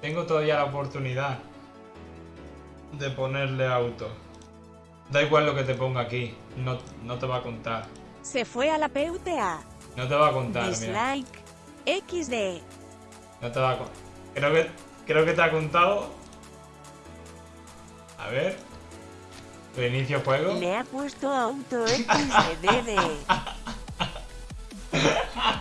Tengo todavía la oportunidad de ponerle auto. Da igual lo que te ponga aquí, no, no te va a contar. Se fue a la PUTA. No te va a contar, mira. XD. No te va a contar. Creo que, creo que te ha contado. A ver. Reinicio juego. Le ha puesto auto XDD.